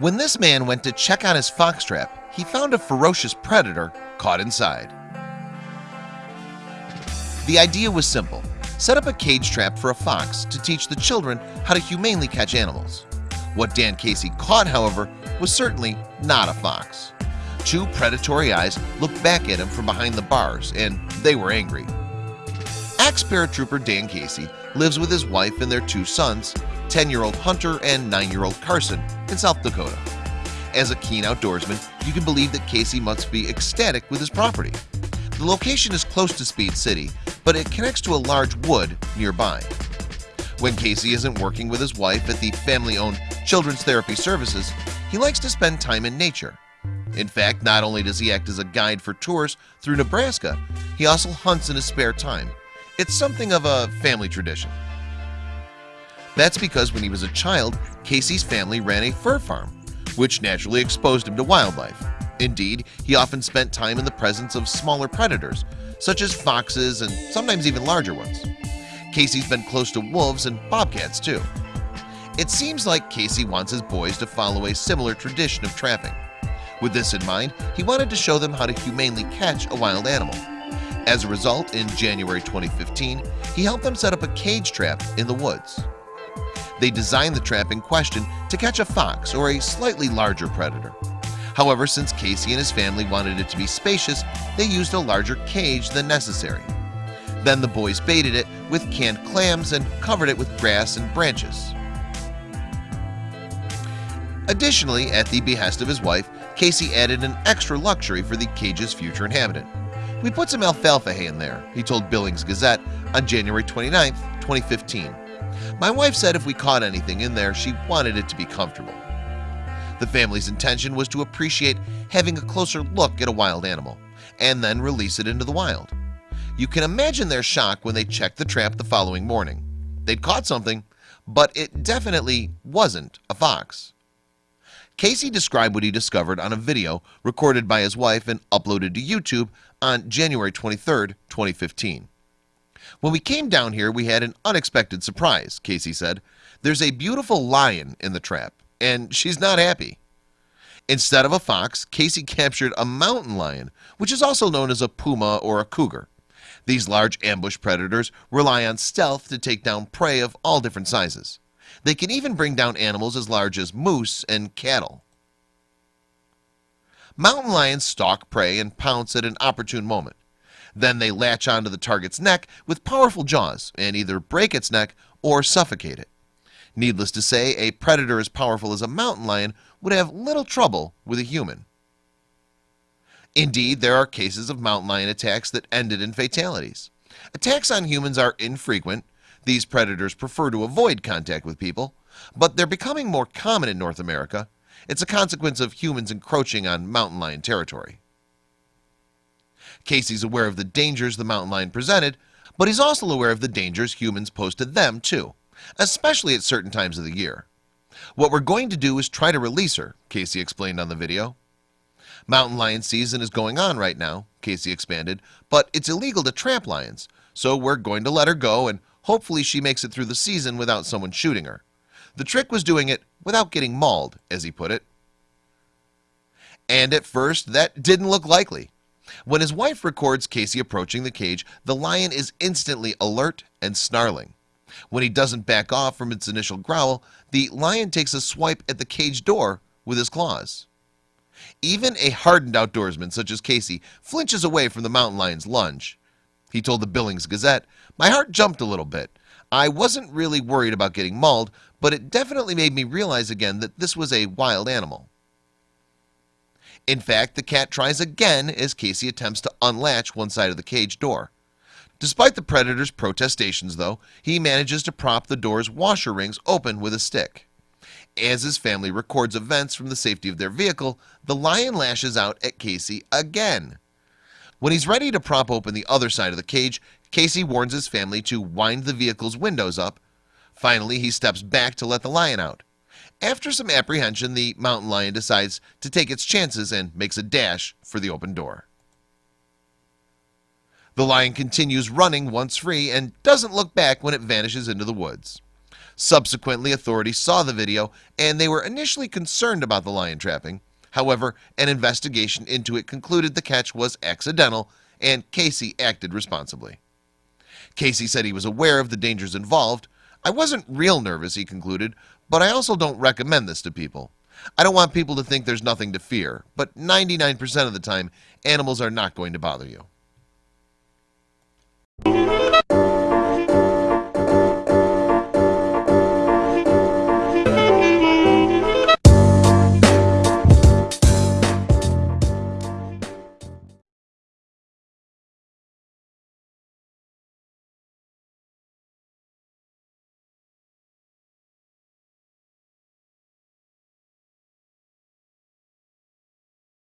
When this man went to check on his fox trap, he found a ferocious predator caught inside. The idea was simple. Set up a cage trap for a fox to teach the children how to humanely catch animals. What Dan Casey caught however was certainly not a fox. Two predatory eyes looked back at him from behind the bars and they were angry. Axe paratrooper Dan Casey lives with his wife and their two sons 10-year-old Hunter and 9-year-old Carson in South Dakota. As a keen outdoorsman you can believe that Casey must be ecstatic with his property. The location is close to Speed City but it connects to a large wood nearby. When Casey isn't working with his wife at the family-owned Children's Therapy Services he likes to spend time in nature. In fact not only does he act as a guide for tours through Nebraska he also hunts in his spare time. It's something of a family tradition that's because when he was a child Casey's family ran a fur farm which naturally exposed him to wildlife. Indeed, he often spent time in the presence of smaller predators such as foxes and sometimes even larger ones. Casey's been close to wolves and bobcats too. It seems like Casey wants his boys to follow a similar tradition of trapping. With this in mind He wanted to show them how to humanely catch a wild animal. As a result in January 2015 he helped them set up a cage trap in the woods They designed the trap in question to catch a fox or a slightly larger predator However, since Casey and his family wanted it to be spacious, they used a larger cage than necessary. Then the boys baited it with canned clams and covered it with grass and branches. Additionally, at the behest of his wife, Casey added an extra luxury for the cage's future inhabitant. We put some alfalfa hay in there, he told Billings Gazette on January 29, 2015. My wife said if we caught anything in there, she wanted it to be comfortable. The family's intention was to appreciate having a closer look at a wild animal and then release it into the wild. You can imagine their shock when they checked the trap the following morning. They'd caught something, but it definitely wasn't a fox. Casey described what he discovered on a video recorded by his wife and uploaded to YouTube on January 23, 2015. When we came down here, we had an unexpected surprise, Casey said. There's a beautiful lion in the trap and she's not happy. Instead of a fox Casey captured a mountain lion Which is also known as a puma or a cougar. These large ambush predators rely on stealth to take down prey of all different sizes. They can even bring down animals as large as moose and cattle. Mountain lions stalk prey and pounce at an opportune moment Then they latch onto the target's neck with powerful jaws and either break its neck or suffocate it. Needless to say a predator as powerful as a mountain lion would have little trouble with a human. Indeed there are cases of mountain lion attacks that ended in fatalities. Attacks on humans are infrequent. These predators prefer to avoid contact with people but they're becoming more common in North America. It's a consequence of humans encroaching on mountain lion territory Casey's aware of the dangers the mountain lion presented but he's also aware of the dangers humans pose to them too especially at certain times of the year. What we're going to do is try to release her Casey explained on the video. Mountain lion season is going on right now Casey expanded but it's illegal to trap lions so we're going to let her go and hopefully she makes it through the season without someone shooting her. The trick was doing it without getting mauled as he put it. And at first that didn't look likely when his wife records Casey approaching the cage the lion is instantly alert and snarling. When he doesn't back off from its initial growl the lion takes a swipe at the cage door with his claws. Even a hardened outdoorsman such as Casey flinches away from the mountain lion's lunge. He told the Billings Gazette my heart jumped a little bit. I wasn't really worried about getting mauled but it definitely made me realize again that this was a wild animal in fact the cat tries again as Casey attempts to unlatch one side of the cage door. Despite the predators protestations though he manages to prop the door's washer rings open with a stick. As his family records events from the safety of their vehicle the lion lashes out at Casey again. When he's ready to prop open the other side of the cage Casey warns his family to wind the vehicle's windows up. Finally he steps back to let the lion out after some apprehension the mountain lion decides to take its chances and makes a dash for the open door. The lion continues running once free and doesn't look back when it vanishes into the woods. Subsequently authorities saw the video and they were initially concerned about the lion trapping. However, an investigation into it concluded the catch was accidental and Casey acted responsibly. Casey said he was aware of the dangers involved. I wasn't real nervous he concluded but I also don't recommend this to people. I don't want people to think there's nothing to fear but 99% of the time animals are not going to bother you